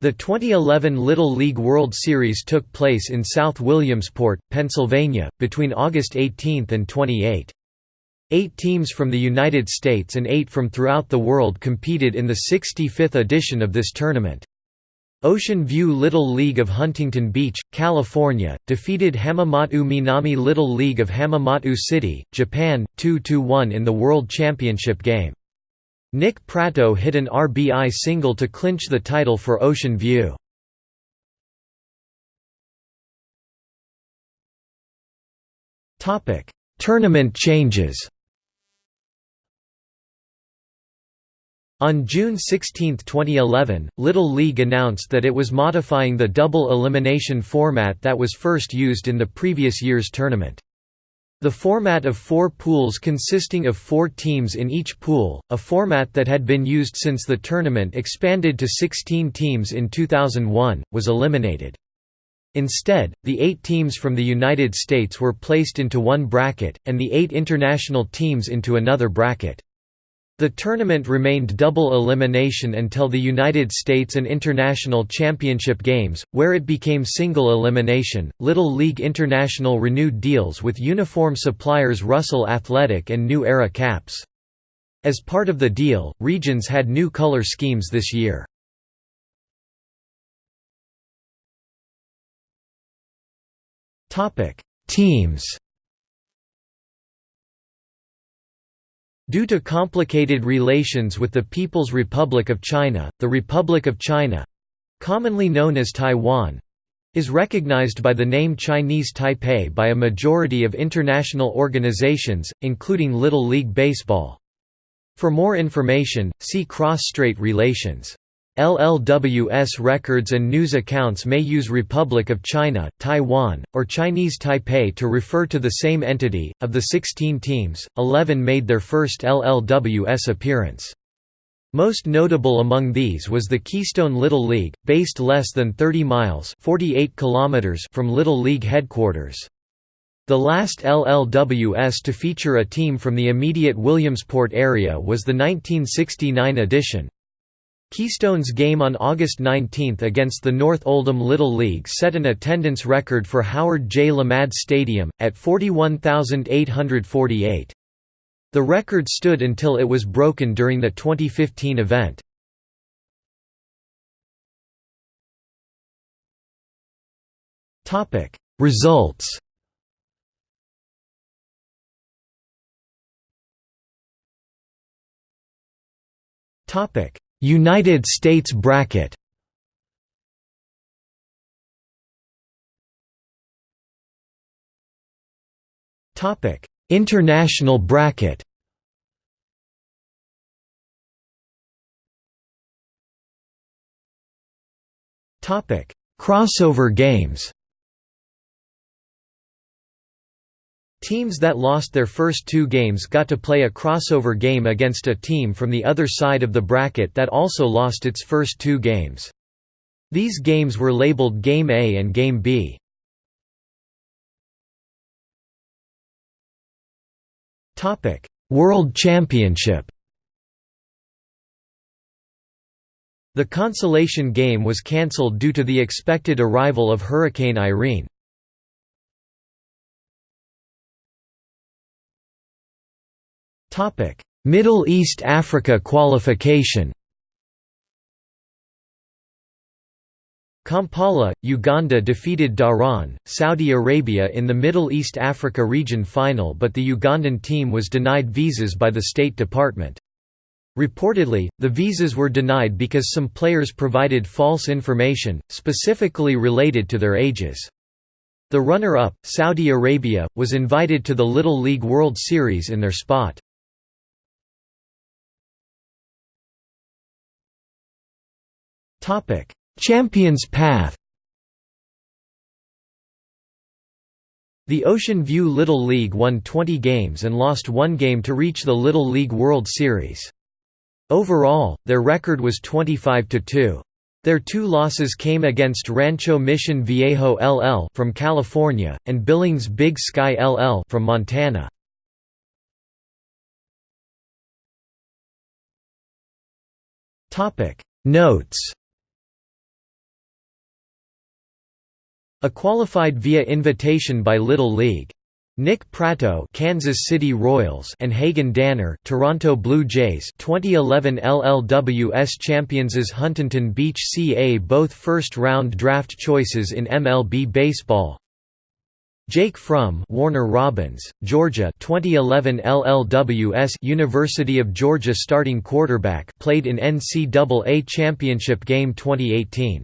The 2011 Little League World Series took place in South Williamsport, Pennsylvania, between August 18 and 28. Eight teams from the United States and eight from throughout the world competed in the 65th edition of this tournament. Ocean View Little League of Huntington Beach, California, defeated Hamamatsu Minami Little League of Hamamatsu City, Japan, 2–1 in the World Championship game. Nick Pratto hit an RBI single to clinch the title for Ocean View. Tournament changes On June 16, 2011, Little League announced that it was modifying the double elimination format that was first used in the previous year's tournament. The format of four pools consisting of four teams in each pool, a format that had been used since the tournament expanded to 16 teams in 2001, was eliminated. Instead, the eight teams from the United States were placed into one bracket, and the eight international teams into another bracket. The tournament remained double elimination until the United States and International Championship Games, where it became single elimination. Little League International renewed deals with uniform suppliers Russell Athletic and New Era Caps. As part of the deal, regions had new color schemes this year. Topic: Teams Due to complicated relations with the People's Republic of China, the Republic of China—commonly known as Taiwan—is recognized by the name Chinese Taipei by a majority of international organizations, including Little League Baseball. For more information, see cross-strait relations. LLWS records and news accounts may use Republic of China, Taiwan, or Chinese Taipei to refer to the same entity. Of the 16 teams, 11 made their first LLWS appearance. Most notable among these was the Keystone Little League, based less than 30 miles 48 kilometers from Little League headquarters. The last LLWS to feature a team from the immediate Williamsport area was the 1969 edition. Keystone's game on August 19 against the North Oldham Little League set an attendance record for Howard J. Lamade Stadium, at 41,848. The record stood until it was broken during the 2015 event. Results Topic United States bracket Topic: International bracket. Topic: Crossover games. Teams that lost their first two games got to play a crossover game against a team from the other side of the bracket that also lost its first two games. These games were labeled Game A and Game B. World Championship The consolation game was cancelled due to the expected arrival of Hurricane Irene. Middle East Africa qualification Kampala, Uganda defeated Dhahran, Saudi Arabia in the Middle East Africa region final but the Ugandan team was denied visas by the State Department. Reportedly, the visas were denied because some players provided false information, specifically related to their ages. The runner-up, Saudi Arabia, was invited to the Little League World Series in their spot. Champions Path. The Ocean View Little League won 20 games and lost one game to reach the Little League World Series. Overall, their record was 25–2. Their two losses came against Rancho Mission Viejo LL from California, and Billings Big Sky LL from Montana. Notes A qualified via invitation by Little League. Nick Pratto, Kansas City Royals, and Hagen Danner, Toronto Blue Jays. 2011 LLWS champions Huntington Beach CA, both first-round draft choices in MLB baseball. Jake Fromm, Warner Robins, Georgia. 2011 LLWS University of Georgia starting quarterback, played in NCAA championship game 2018.